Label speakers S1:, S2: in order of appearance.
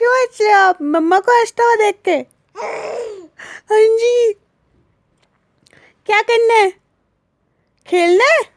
S1: क्यों हंसे आप? मम्मा को हंसता देख के। हाँ जी। क्या करना है? खेलना है?